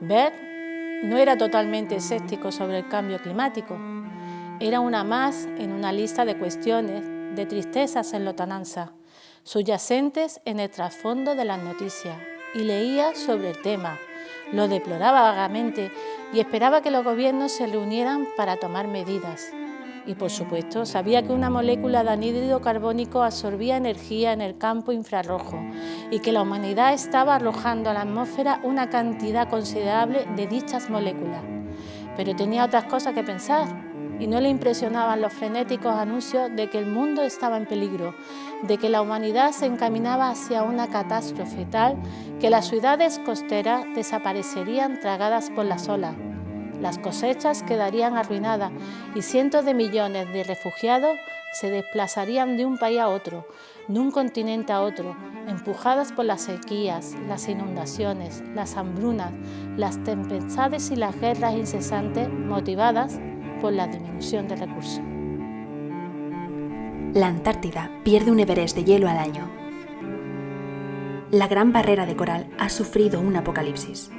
Bert no era totalmente escéptico sobre el cambio climático. Era una más en una lista de cuestiones, de tristezas en lotananza, subyacentes en el trasfondo de las noticias, y leía sobre el tema, lo deploraba vagamente y esperaba que los gobiernos se reunieran para tomar medidas. Y por supuesto, sabía que una molécula de anhídrido carbónico absorbía energía en el campo infrarrojo y que la humanidad estaba arrojando a la atmósfera una cantidad considerable de dichas moléculas. Pero tenía otras cosas que pensar y no le impresionaban los frenéticos anuncios de que el mundo estaba en peligro, de que la humanidad se encaminaba hacia una catástrofe tal que las ciudades costeras desaparecerían tragadas por las olas, las cosechas quedarían arruinadas y cientos de millones de refugiados se desplazarían de un país a otro, de un continente a otro, empujadas por las sequías, las inundaciones, las hambrunas, las tempestades y las guerras incesantes motivadas por la disminución de recursos. La Antártida pierde un Everest de hielo al año. La Gran Barrera de Coral ha sufrido un apocalipsis.